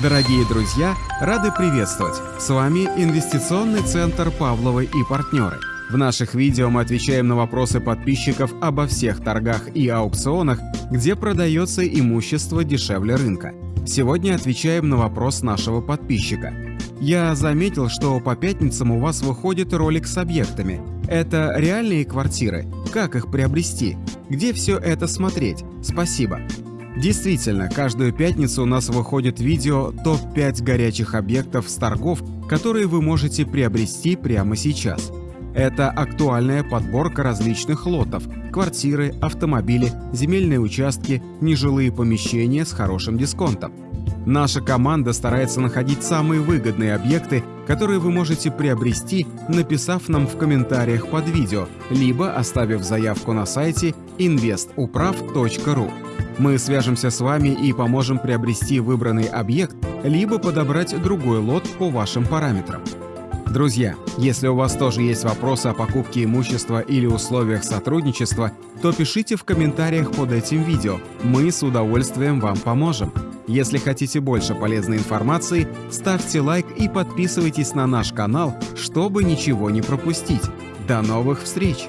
Дорогие друзья, рады приветствовать! С вами Инвестиционный центр Павловой и партнеры. В наших видео мы отвечаем на вопросы подписчиков обо всех торгах и аукционах, где продается имущество дешевле рынка. Сегодня отвечаем на вопрос нашего подписчика. Я заметил, что по пятницам у вас выходит ролик с объектами. Это реальные квартиры? Как их приобрести? Где все это смотреть? Спасибо. Действительно, каждую пятницу у нас выходит видео топ-5 горячих объектов с торгов, которые вы можете приобрести прямо сейчас. Это актуальная подборка различных лотов – квартиры, автомобили, земельные участки, нежилые помещения с хорошим дисконтом. Наша команда старается находить самые выгодные объекты, которые вы можете приобрести, написав нам в комментариях под видео, либо оставив заявку на сайте investuprav.ru. Мы свяжемся с вами и поможем приобрести выбранный объект, либо подобрать другой лот по вашим параметрам. Друзья, если у вас тоже есть вопросы о покупке имущества или условиях сотрудничества, то пишите в комментариях под этим видео, мы с удовольствием вам поможем. Если хотите больше полезной информации, ставьте лайк и подписывайтесь на наш канал, чтобы ничего не пропустить. До новых встреч!